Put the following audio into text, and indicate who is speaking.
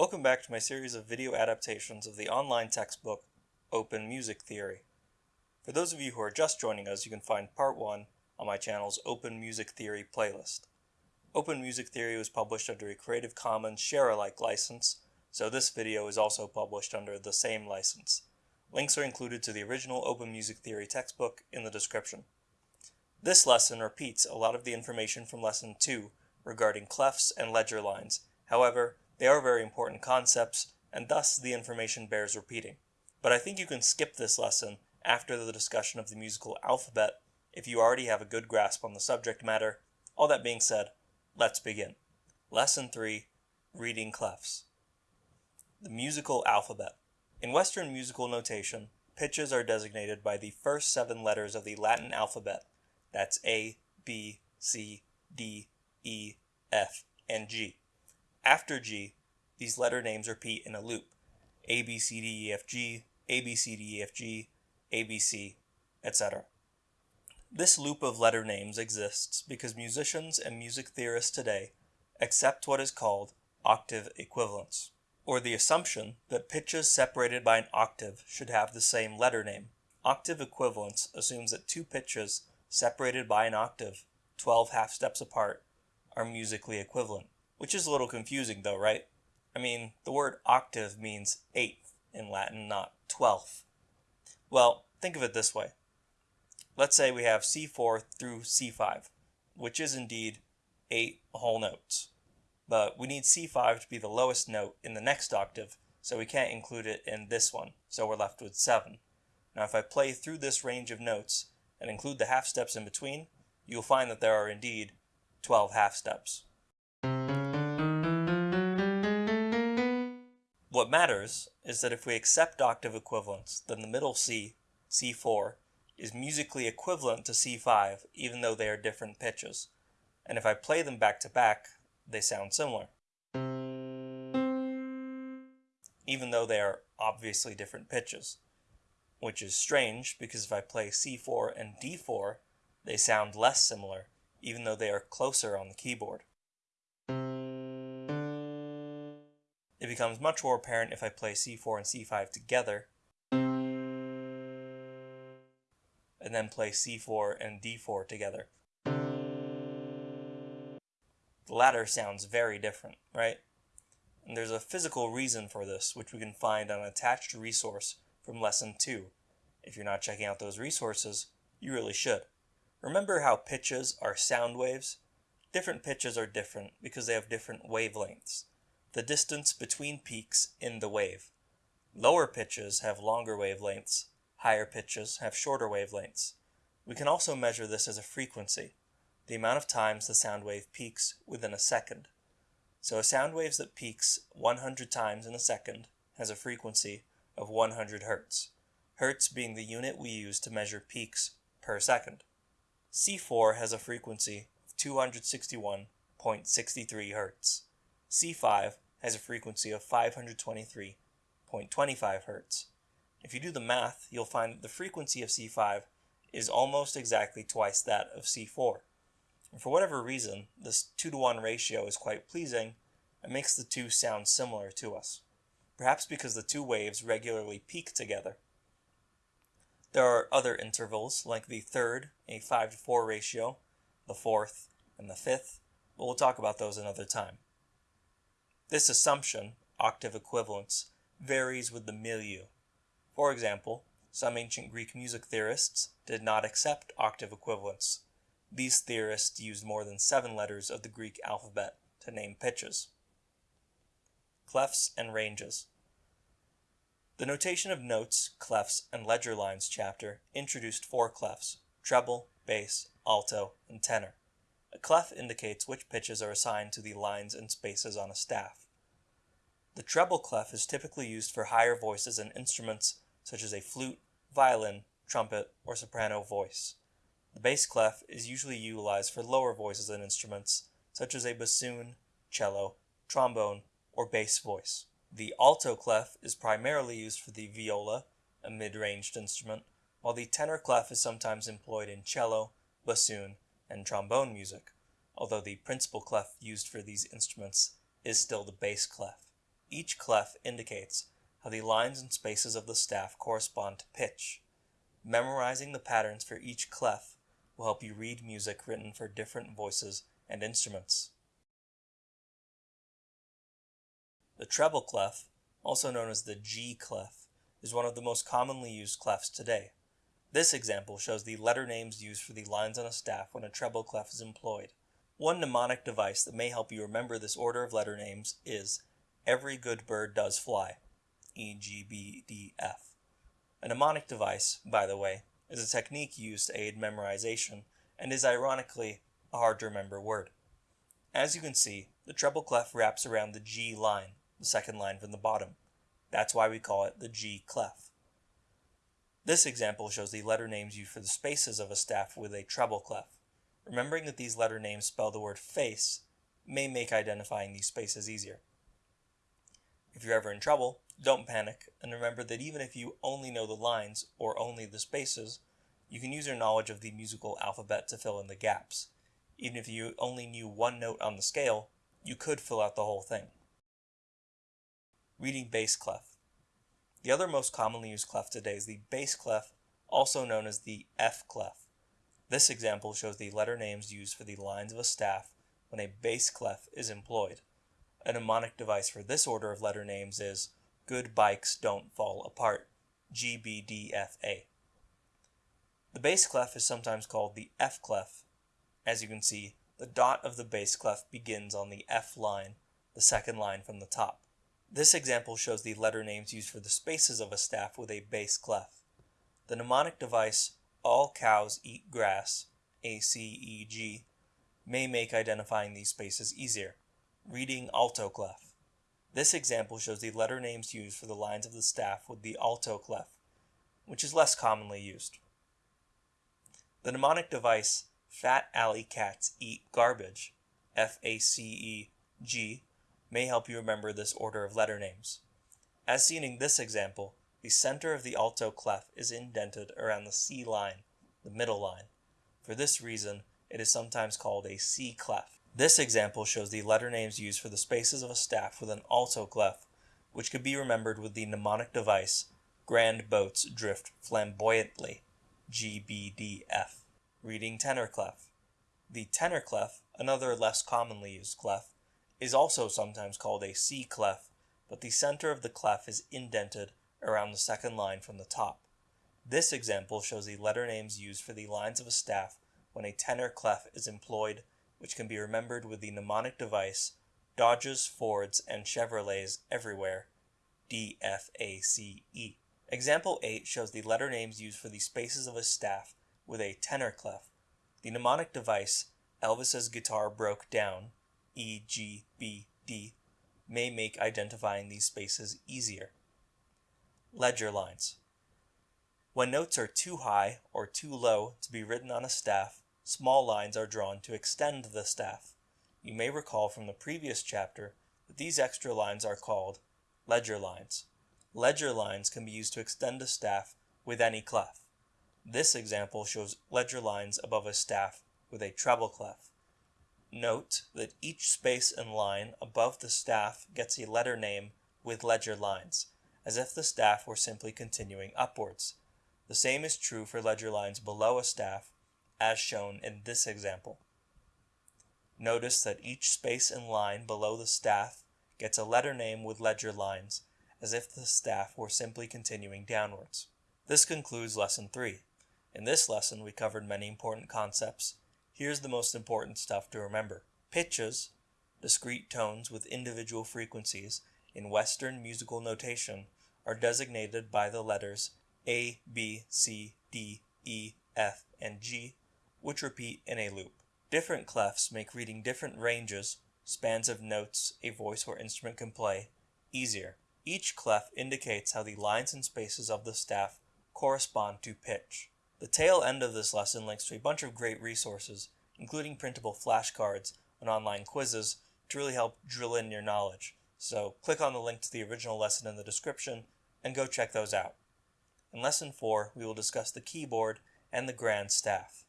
Speaker 1: Welcome back to my series of video adaptations of the online textbook Open Music Theory. For those of you who are just joining us, you can find part 1 on my channel's Open Music Theory playlist. Open Music Theory was published under a Creative Commons share-alike license, so this video is also published under the same license. Links are included to the original Open Music Theory textbook in the description. This lesson repeats a lot of the information from Lesson 2 regarding clefs and ledger lines. However, they are very important concepts, and thus the information bears repeating. But I think you can skip this lesson after the discussion of the musical alphabet if you already have a good grasp on the subject matter. All that being said, let's begin. Lesson 3 Reading Clefs. The musical alphabet. In Western musical notation, pitches are designated by the first seven letters of the Latin alphabet. That's A, B, C, D, E, F, and G. After G, these letter names repeat in a loop. A, B, C, D, E, F, G, A, B, C, D, E, F, G, A, B, C, etc. This loop of letter names exists because musicians and music theorists today accept what is called octave equivalence, or the assumption that pitches separated by an octave should have the same letter name. Octave equivalence assumes that two pitches separated by an octave, 12 half steps apart, are musically equivalent. Which is a little confusing though, right? I mean, the word octave means eighth in Latin, not twelfth. Well, think of it this way. Let's say we have C4 through C5, which is indeed eight whole notes. But we need C5 to be the lowest note in the next octave, so we can't include it in this one, so we're left with 7. Now if I play through this range of notes and include the half steps in between, you'll find that there are indeed 12 half steps. What matters is that if we accept octave equivalence, then the middle C, C4, is musically equivalent to C5 even though they are different pitches. And if I play them back to back, they sound similar. Even though they are obviously different pitches. Which is strange because if I play C4 and D4, they sound less similar even though they are closer on the keyboard. It becomes much more apparent if I play c4 and c5 together, and then play c4 and d4 together. The latter sounds very different, right? And there's a physical reason for this, which we can find on an attached resource from Lesson 2. If you're not checking out those resources, you really should. Remember how pitches are sound waves? Different pitches are different because they have different wavelengths the distance between peaks in the wave. Lower pitches have longer wavelengths, higher pitches have shorter wavelengths. We can also measure this as a frequency, the amount of times the sound wave peaks within a second. So a sound wave that peaks 100 times in a second has a frequency of 100 hertz, hertz being the unit we use to measure peaks per second. C4 has a frequency of 261.63 hertz. C5 has a frequency of 523.25 Hz. If you do the math, you'll find that the frequency of C5 is almost exactly twice that of C4. And for whatever reason, this 2 to 1 ratio is quite pleasing and makes the two sound similar to us. Perhaps because the two waves regularly peak together. There are other intervals, like the third, a 5 to 4 ratio, the fourth, and the fifth, but we'll talk about those another time. This assumption, octave equivalence, varies with the milieu. For example, some ancient Greek music theorists did not accept octave equivalence. These theorists used more than seven letters of the Greek alphabet to name pitches. Clefs and ranges. The notation of notes, clefs, and ledger lines chapter introduced four clefs, treble, bass, alto, and tenor. A clef indicates which pitches are assigned to the lines and spaces on a staff. The treble clef is typically used for higher voices and instruments such as a flute, violin, trumpet, or soprano voice. The bass clef is usually utilized for lower voices and instruments such as a bassoon, cello, trombone, or bass voice. The alto clef is primarily used for the viola, a mid-ranged instrument, while the tenor clef is sometimes employed in cello, bassoon, and trombone music, although the principal clef used for these instruments is still the bass clef. Each clef indicates how the lines and spaces of the staff correspond to pitch. Memorizing the patterns for each clef will help you read music written for different voices and instruments. The treble clef, also known as the G clef, is one of the most commonly used clefs today. This example shows the letter names used for the lines on a staff when a treble clef is employed. One mnemonic device that may help you remember this order of letter names is Every Good Bird Does Fly, E, G, B, D, F. A mnemonic device, by the way, is a technique used to aid memorization and is ironically a hard to remember word. As you can see, the treble clef wraps around the G line, the second line from the bottom. That's why we call it the G clef. This example shows the letter names used for the spaces of a staff with a treble clef. Remembering that these letter names spell the word face may make identifying these spaces easier. If you're ever in trouble, don't panic, and remember that even if you only know the lines or only the spaces, you can use your knowledge of the musical alphabet to fill in the gaps. Even if you only knew one note on the scale, you could fill out the whole thing. Reading bass clef. The other most commonly used clef today is the bass clef, also known as the F clef. This example shows the letter names used for the lines of a staff when a bass clef is employed. A mnemonic device for this order of letter names is Good Bikes Don't Fall Apart, GBDFA. The bass clef is sometimes called the F clef. As you can see, the dot of the bass clef begins on the F line, the second line from the top. This example shows the letter names used for the spaces of a staff with a bass clef. The mnemonic device All Cows Eat Grass, ACEG, may make identifying these spaces easier. Reading alto clef. This example shows the letter names used for the lines of the staff with the alto clef, which is less commonly used. The mnemonic device Fat Alley Cats Eat Garbage, F-A-C-E-G, may help you remember this order of letter names. As seen in this example, the center of the alto clef is indented around the C line, the middle line. For this reason, it is sometimes called a C clef. This example shows the letter names used for the spaces of a staff with an alto clef, which could be remembered with the mnemonic device Grand boats drift flamboyantly, GBDF. Reading tenor clef. The tenor clef, another less commonly used clef, is also sometimes called a C clef, but the center of the clef is indented around the second line from the top. This example shows the letter names used for the lines of a staff when a tenor clef is employed, which can be remembered with the mnemonic device Dodges, Fords, and Chevrolets Everywhere, DFACE. Example 8 shows the letter names used for the spaces of a staff with a tenor clef. The mnemonic device Elvis's guitar broke down E, G, B, D may make identifying these spaces easier. Ledger lines. When notes are too high or too low to be written on a staff, small lines are drawn to extend the staff. You may recall from the previous chapter that these extra lines are called ledger lines. Ledger lines can be used to extend a staff with any clef. This example shows ledger lines above a staff with a treble clef. Note that each space and line above the staff gets a letter name with ledger lines, as if the staff were simply continuing upwards. The same is true for ledger lines below a staff, as shown in this example. Notice that each space and line below the staff gets a letter name with ledger lines, as if the staff were simply continuing downwards. This concludes Lesson 3. In this lesson, we covered many important concepts, Here's the most important stuff to remember. Pitches, discrete tones with individual frequencies, in Western musical notation are designated by the letters A, B, C, D, E, F, and G, which repeat in a loop. Different clefs make reading different ranges, spans of notes a voice or instrument can play, easier. Each clef indicates how the lines and spaces of the staff correspond to pitch. The tail end of this lesson links to a bunch of great resources, including printable flashcards and online quizzes to really help drill in your knowledge. So click on the link to the original lesson in the description and go check those out. In Lesson 4, we will discuss the keyboard and the grand staff.